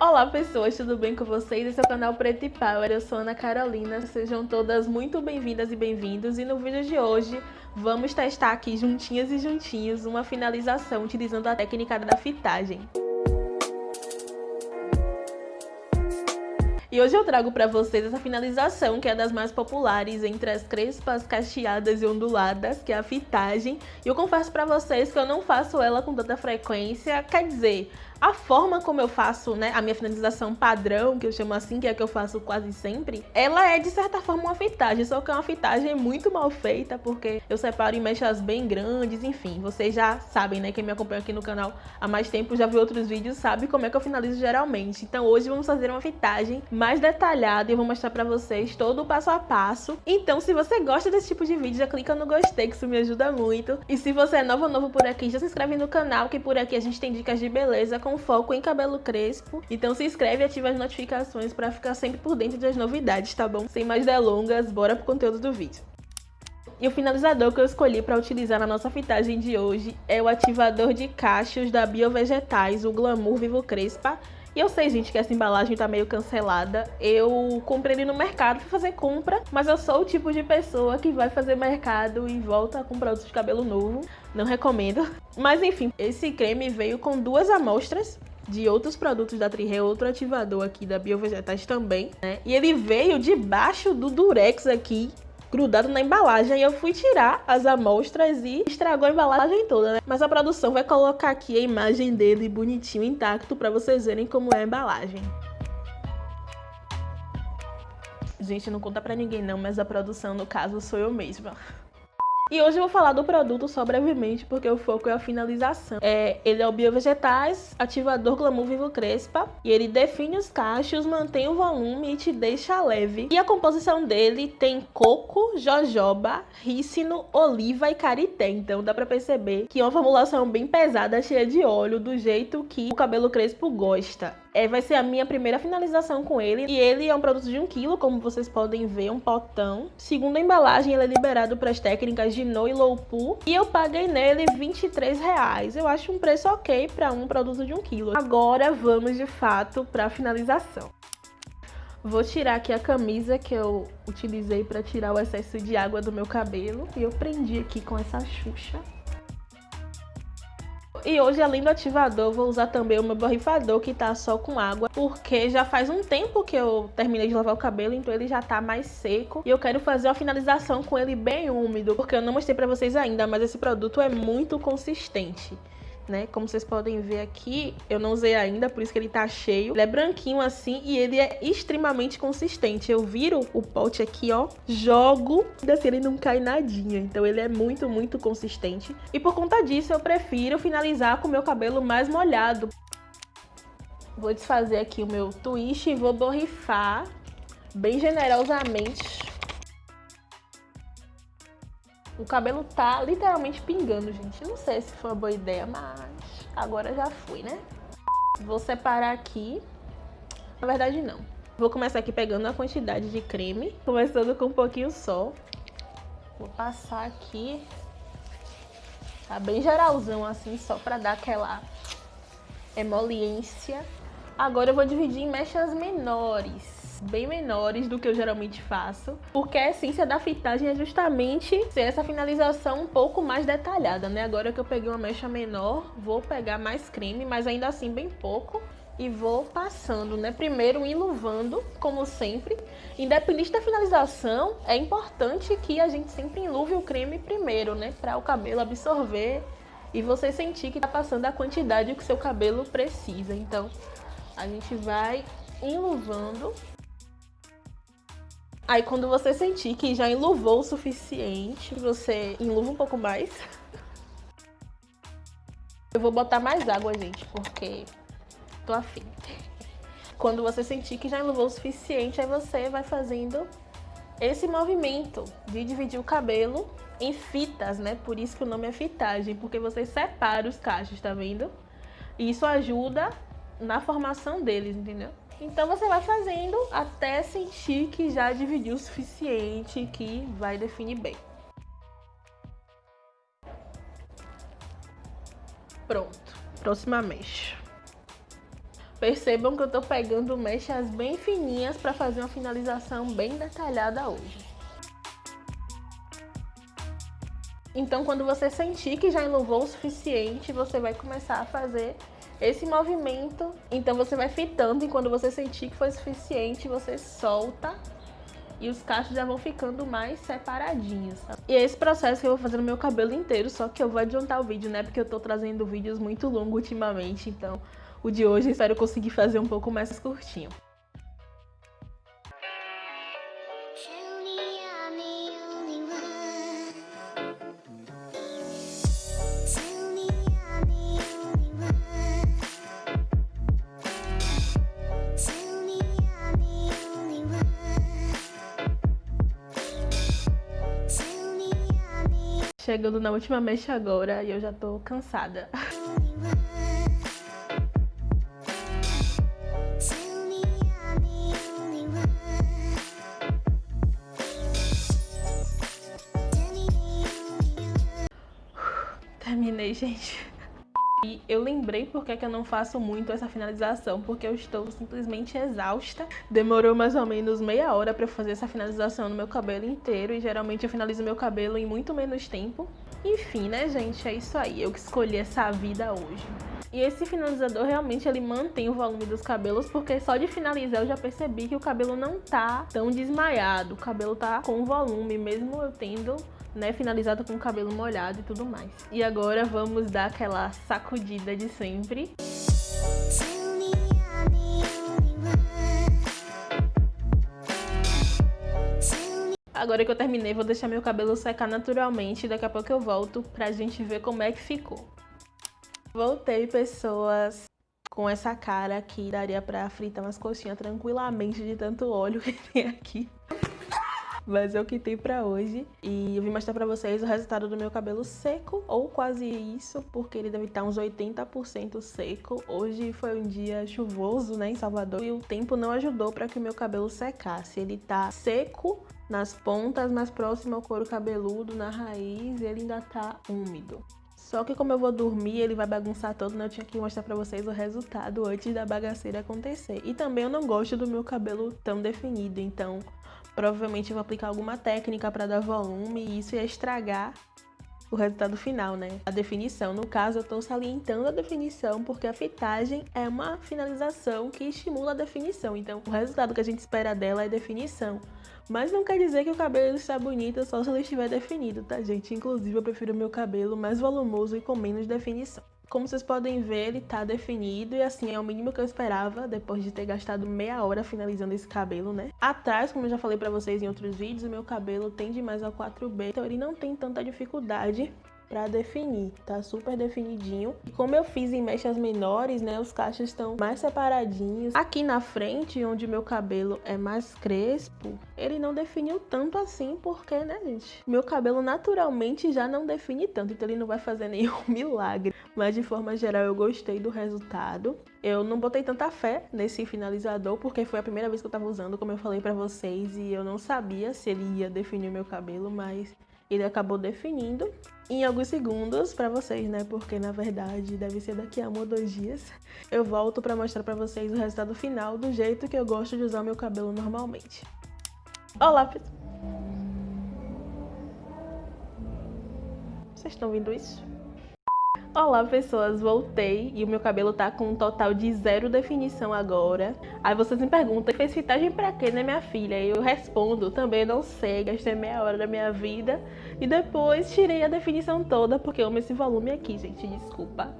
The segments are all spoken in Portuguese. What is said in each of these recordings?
Olá pessoas, tudo bem com vocês? Esse é o canal Preto e Power, eu sou Ana Carolina, sejam todas muito bem-vindas e bem-vindos e no vídeo de hoje vamos testar aqui juntinhas e juntinhos uma finalização utilizando a técnica da fitagem. E hoje eu trago para vocês essa finalização, que é das mais populares entre as crespas, cacheadas e onduladas, que é a fitagem. E eu confesso para vocês que eu não faço ela com tanta frequência, quer dizer, a forma como eu faço, né, a minha finalização padrão, que eu chamo assim, que é a que eu faço quase sempre, ela é de certa forma uma fitagem, só que é uma fitagem muito mal feita, porque eu separo em mechas bem grandes, enfim, vocês já sabem, né, quem me acompanha aqui no canal há mais tempo, já viu outros vídeos, sabe como é que eu finalizo geralmente. Então hoje vamos fazer uma fitagem mais detalhada e eu vou mostrar pra vocês todo o passo a passo. Então se você gosta desse tipo de vídeo, já clica no gostei, que isso me ajuda muito. E se você é novo ou novo por aqui, já se inscreve no canal, que por aqui a gente tem dicas de beleza com foco em cabelo crespo. Então se inscreve e ativa as notificações para ficar sempre por dentro das novidades, tá bom? Sem mais delongas, bora pro conteúdo do vídeo. E o finalizador que eu escolhi para utilizar na nossa fitagem de hoje é o ativador de cachos da Biovegetais, o Glamour Vivo Crespa. E eu sei, gente, que essa embalagem tá meio cancelada. Eu comprei ele no mercado para fazer compra, mas eu sou o tipo de pessoa que vai fazer mercado e volta com produtos de cabelo novo. Não recomendo. Mas enfim, esse creme veio com duas amostras de outros produtos da Trihe, outro ativador aqui da Biovegetais também, né? E ele veio debaixo do Durex aqui, grudado na embalagem. E eu fui tirar as amostras e estragou a embalagem toda, né? Mas a produção vai colocar aqui a imagem dele bonitinho, intacto, para vocês verem como é a embalagem. Gente, não conta pra ninguém não, mas a produção, no caso, sou eu mesma. E hoje eu vou falar do produto só brevemente, porque o foco é a finalização. É, ele é o Biovegetais Ativador Glamour Vivo Crespa, e ele define os cachos, mantém o volume e te deixa leve. E a composição dele tem coco, jojoba, rícino, oliva e carité, então dá pra perceber que é uma formulação bem pesada, cheia de óleo, do jeito que o cabelo crespo gosta. É, vai ser a minha primeira finalização com ele. E ele é um produto de 1 kg, como vocês podem ver, um potão. Segundo a embalagem, ele é liberado para as técnicas de No e Low. E eu paguei nele 23 reais. Eu acho um preço ok para um produto de 1 kg. Agora vamos de fato para a finalização. Vou tirar aqui a camisa que eu utilizei para tirar o excesso de água do meu cabelo. E eu prendi aqui com essa xuxa. E hoje, além do ativador, vou usar também o meu borrifador, que tá só com água, porque já faz um tempo que eu terminei de lavar o cabelo, então ele já tá mais seco. E eu quero fazer uma finalização com ele bem úmido, porque eu não mostrei pra vocês ainda, mas esse produto é muito consistente né? Como vocês podem ver aqui, eu não usei ainda, por isso que ele tá cheio. Ele é branquinho assim e ele é extremamente consistente. Eu viro o pote aqui, ó, jogo, e assim ele não cai nadinha. Então ele é muito, muito consistente. E por conta disso, eu prefiro finalizar com o meu cabelo mais molhado. Vou desfazer aqui o meu twist e vou borrifar bem generosamente o cabelo tá literalmente pingando, gente. Não sei se foi uma boa ideia, mas agora já fui, né? Vou separar aqui. Na verdade, não. Vou começar aqui pegando a quantidade de creme. Começando com um pouquinho só. Vou passar aqui. Tá bem geralzão, assim, só pra dar aquela emoliência. Agora eu vou dividir em mechas menores bem menores do que eu geralmente faço, porque a essência da fitagem é justamente ser essa finalização um pouco mais detalhada, né? Agora que eu peguei uma mecha menor, vou pegar mais creme, mas ainda assim bem pouco, e vou passando, né? Primeiro enluvando, como sempre. Independente da finalização, é importante que a gente sempre enluve o creme primeiro, né? Para o cabelo absorver e você sentir que tá passando a quantidade que seu cabelo precisa. Então, a gente vai enluvando Aí quando você sentir que já enluvou o suficiente, você enluva um pouco mais. Eu vou botar mais água, gente, porque tô afim. Quando você sentir que já enluvou o suficiente, aí você vai fazendo esse movimento de dividir o cabelo em fitas, né? Por isso que o nome é fitagem, porque você separa os cachos, tá vendo? E isso ajuda na formação deles, entendeu? Então você vai fazendo até sentir que já dividiu o suficiente, que vai definir bem. Pronto, próxima mecha. Percebam que eu tô pegando mechas bem fininhas para fazer uma finalização bem detalhada hoje. Então, quando você sentir que já enluvou o suficiente, você vai começar a fazer esse movimento. Então, você vai fitando e quando você sentir que foi suficiente, você solta e os cachos já vão ficando mais separadinhos. E é esse processo que eu vou fazer no meu cabelo inteiro, só que eu vou adiantar o vídeo, né? Porque eu tô trazendo vídeos muito longos ultimamente, então o de hoje espero conseguir fazer um pouco mais curtinho. Chegando na última mecha agora e eu já tô cansada. Terminei, gente. E eu lembrei porque que eu não faço muito essa finalização, porque eu estou simplesmente exausta. Demorou mais ou menos meia hora para fazer essa finalização no meu cabelo inteiro e geralmente eu finalizo meu cabelo em muito menos tempo. Enfim, né, gente, é isso aí. Eu que escolhi essa vida hoje. E esse finalizador realmente ele mantém o volume dos cabelos, porque só de finalizar eu já percebi que o cabelo não tá tão desmaiado. O cabelo tá com volume, mesmo eu tendo né, finalizado com o cabelo molhado e tudo mais. E agora vamos dar aquela sacudida de sempre. Agora que eu terminei, vou deixar meu cabelo secar naturalmente. Daqui a pouco eu volto pra gente ver como é que ficou. Voltei, pessoas, com essa cara aqui. Daria pra fritar umas coxinhas tranquilamente de tanto óleo que tem aqui. Mas é o que tem pra hoje. E eu vim mostrar pra vocês o resultado do meu cabelo seco, ou quase isso, porque ele deve estar uns 80% seco. Hoje foi um dia chuvoso, né, em Salvador, e o tempo não ajudou para que o meu cabelo secasse. Ele tá seco nas pontas, mais próximo ao couro cabeludo, na raiz, ele ainda tá úmido. Só que como eu vou dormir, ele vai bagunçar todo, né? Eu tinha que mostrar pra vocês o resultado antes da bagaceira acontecer. E também eu não gosto do meu cabelo tão definido, então provavelmente eu vou aplicar alguma técnica para dar volume e isso ia estragar o resultado final, né? A definição. No caso, eu estou salientando a definição porque a fitagem é uma finalização que estimula a definição. Então, o resultado que a gente espera dela é definição. Mas não quer dizer que o cabelo está bonito só se ele estiver definido, tá, gente? Inclusive, eu prefiro meu cabelo mais volumoso e com menos definição. Como vocês podem ver, ele tá definido e assim é o mínimo que eu esperava depois de ter gastado meia hora finalizando esse cabelo, né? Atrás, como eu já falei pra vocês em outros vídeos, o meu cabelo tende mais ao 4B, então ele não tem tanta dificuldade para definir, tá super definidinho. E como eu fiz em mechas menores, né, os cachos estão mais separadinhos. Aqui na frente, onde meu cabelo é mais crespo, ele não definiu tanto assim, porque, né, gente, meu cabelo naturalmente já não define tanto, então ele não vai fazer nenhum milagre. Mas de forma geral, eu gostei do resultado. Eu não botei tanta fé nesse finalizador, porque foi a primeira vez que eu tava usando, como eu falei pra vocês, e eu não sabia se ele ia definir meu cabelo, mas ele acabou definindo em alguns segundos para vocês, né? Porque na verdade deve ser daqui a um ou dois dias. Eu volto para mostrar para vocês o resultado final do jeito que eu gosto de usar meu cabelo normalmente. Olá, pessoal! Vocês estão vendo isso? Olá pessoas, voltei e o meu cabelo tá com um total de zero definição agora. Aí vocês me perguntam, fez fitagem pra quê, né minha filha? E eu respondo, também não sei, gastei meia hora da minha vida e depois tirei a definição toda porque eu amo esse volume aqui, gente, desculpa.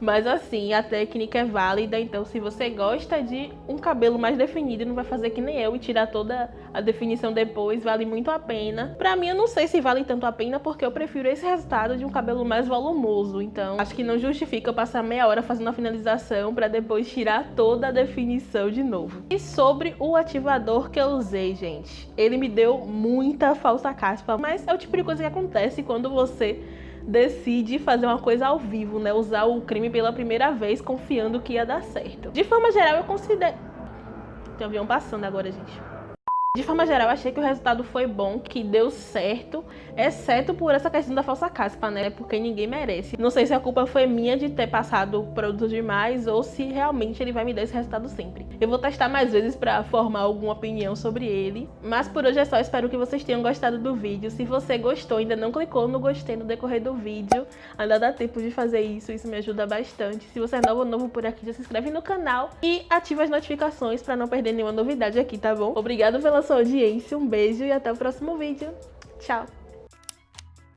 Mas assim, a técnica é válida, então se você gosta de um cabelo mais definido, não vai fazer que nem eu e tirar toda a definição depois, vale muito a pena. Pra mim, eu não sei se vale tanto a pena, porque eu prefiro esse resultado de um cabelo mais volumoso, então acho que não justifica eu passar meia hora fazendo a finalização pra depois tirar toda a definição de novo. E sobre o ativador que eu usei, gente, ele me deu muita falsa caspa, mas é o tipo de coisa que acontece quando você decide fazer uma coisa ao vivo, né? Usar o crime pela primeira vez, confiando que ia dar certo. De forma geral, eu considero... Tem um avião passando agora, gente. De forma geral, achei que o resultado foi bom, que deu certo, exceto por essa questão da falsa caspa, né? Porque ninguém merece. Não sei se a culpa foi minha de ter passado produto demais ou se realmente ele vai me dar esse resultado sempre. Eu vou testar mais vezes para formar alguma opinião sobre ele. Mas por hoje é só, espero que vocês tenham gostado do vídeo. Se você gostou, ainda não clicou no gostei no decorrer do vídeo, ainda dá tempo de fazer isso, isso me ajuda bastante. Se você é novo ou novo por aqui, já se inscreve no canal e ativa as notificações para não perder nenhuma novidade aqui, tá bom? Obrigado sua audiência, um beijo e até o próximo vídeo. Tchau!